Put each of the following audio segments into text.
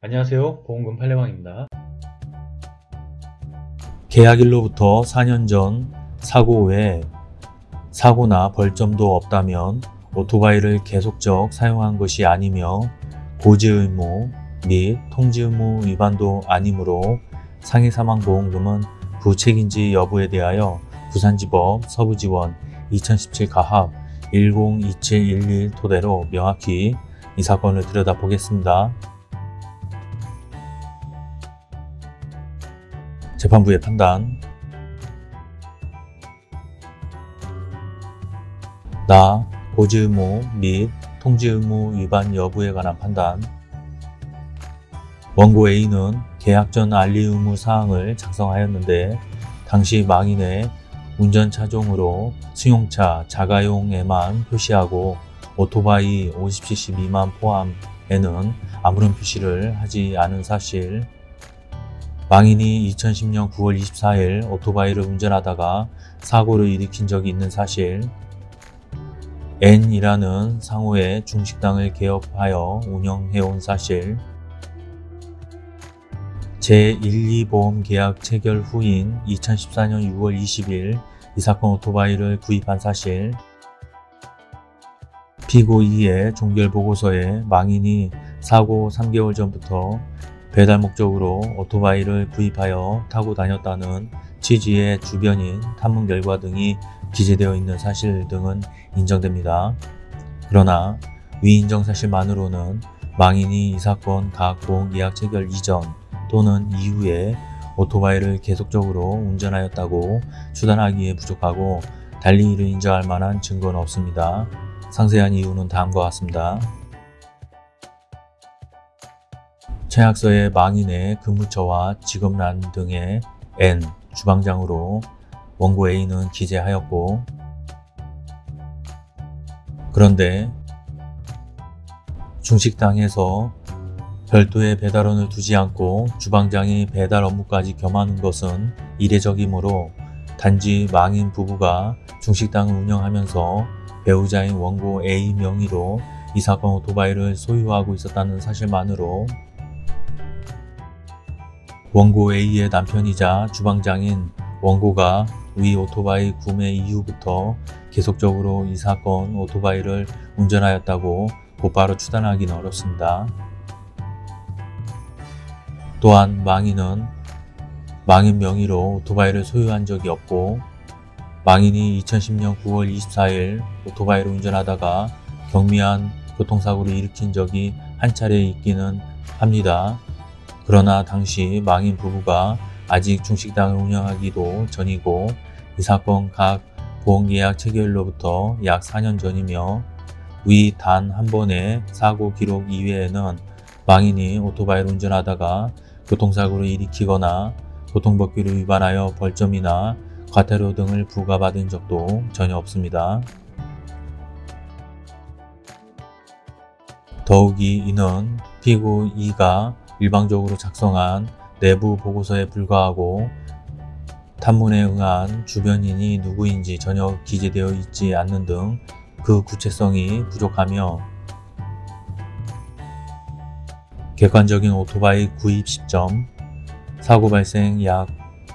안녕하세요 보험금 팔례방입니다 계약일로부터 4년 전 사고 외에 사고나 벌점도 없다면 오토바이를 계속적 사용한 것이 아니며 고지 의무 및 통지 의무 위반도 아니므로 상해 사망 보험금은 부책인지 여부에 대하여 부산지법 서부지원 2017 가합 102711 토대로 명확히 이 사건을 들여다보겠습니다. 재판부의 판단. 나 고지 의무 및 통지 의무 위반 여부에 관한 판단. 원고 A는 계약 전 알리 의무 사항을 작성하였는데 당시 망인의 운전 차종으로 승용차 자가용에만 표시하고 오토바이 50cc 미만 포함에는 아무런 표시를 하지 않은 사실 망인이 2010년 9월 24일 오토바이를 운전하다가 사고를 일으킨 적이 있는 사실. N이라는 상호의 중식당을 개업하여 운영해온 사실. 제1,2보험 계약 체결 후인 2014년 6월 20일 이 사건 오토바이를 구입한 사실. 피고 2의 종결보고서에 망인이 사고 3개월 전부터 배달 목적으로 오토바이를 구입하여 타고 다녔다는 취지의 주변인 탐문 결과 등이 기재되어 있는 사실 등은 인정됩니다. 그러나 위인정 사실만으로는 망인이 이 사건 각 보험계약 체결 이전 또는 이후에 오토바이를 계속적으로 운전하였다고 추단하기에 부족하고 달리 이를 인정할 만한 증거는 없습니다. 상세한 이유는 다음과 같습니다. 청약서의 망인의 근무처와 직업란 등의 N 주방장으로 원고 A는 기재하였고 그런데 중식당에서 별도의 배달원을 두지 않고 주방장이 배달 업무까지 겸하는 것은 이례적이므로 단지 망인 부부가 중식당을 운영하면서 배우자인 원고 A 명의로 이 사건 오토바이를 소유하고 있었다는 사실만으로 원고 A의 남편이자 주방장인 원고가 위 오토바이 구매 이후부터 계속적으로 이 사건 오토바이를 운전하였다고 곧바로 추단하기는 어렵습니다. 또한 망인은 망인 명의로 오토바이를 소유한 적이 없고 망인이 2010년 9월 24일 오토바이를 운전하다가 경미한 교통사고를 일으킨 적이 한 차례 있기는 합니다. 그러나 당시 망인 부부가 아직 중식당을 운영하기도 전이고 이 사건 각 보험계약 체결로부터 약 4년 전이며 위 단 한 번의 사고 기록 이외에는 망인이 오토바이를 운전하다가 교통사고를 일으키거나 교통법규를 위반하여 벌점이나 과태료 등을 부과받은 적도 전혀 없습니다. 더욱이 이는 피고 2가 일방적으로 작성한 내부 보고서에 불과하고 탐문에 응한 주변인이 누구인지 전혀 기재되어 있지 않는 등 그 구체성이 부족하며 객관적인 오토바이 구입 시점, 사고 발생 약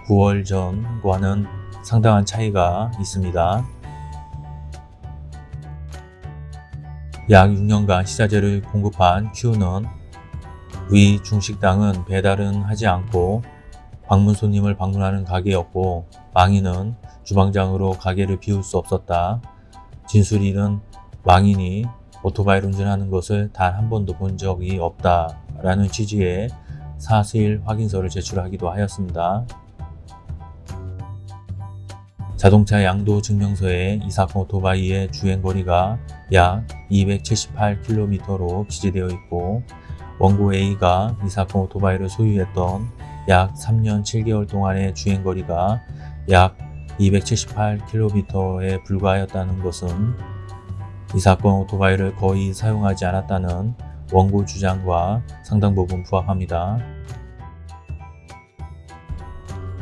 9월 전과는 상당한 차이가 있습니다. 약 6년간 식자재를 공급한 Q는 위 중식당은 배달은 하지 않고 방문 손님을 방문하는 가게였고 망인은 주방장으로 가게를 비울 수 없었다. 진술인은 망인이 오토바이를 운전하는 것을 단 한 번도 본 적이 없다 라는 취지의 사실 확인서를 제출하기도 하였습니다. 자동차 양도 증명서에 이 사건 오토바이의 주행거리가 약 278km로 기재되어 있고 원고 A가 이 사건 오토바이를 소유했던 약 3년 7개월 동안의 주행거리가 약 278km에 불과하였다는 것은 이 사건 오토바이를 거의 사용하지 않았다는 원고 주장과 상당 부분 부합합니다.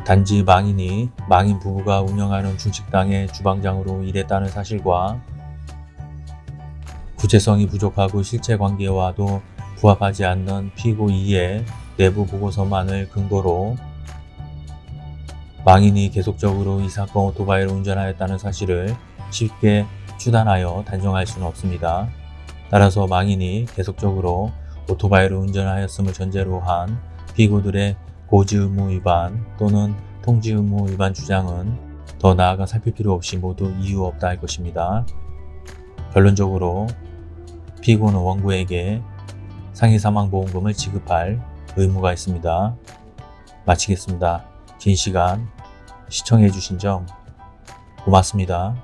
단지 망인이 망인 부부가 운영하는 중식당의 주방장으로 일했다는 사실과 구체성이 부족하고 실체 관계와도 부합하지 않는 피고 2의 내부 보고서만을 근거로 망인이 계속적으로 이 사건 오토바이를 운전하였다는 사실을 쉽게 추단하여 단정할 수는 없습니다. 따라서 망인이 계속적으로 오토바이를 운전하였음을 전제로 한 피고들의 고지 의무 위반 또는 통지 의무 위반 주장은 더 나아가 살필 필요 없이 모두 이유 없다 할 것입니다. 결론적으로 피고는 원고에게 상해 사망보험금을 지급할 의무가 있습니다. 마치겠습니다. 긴 시간 시청해 주신 점 고맙습니다.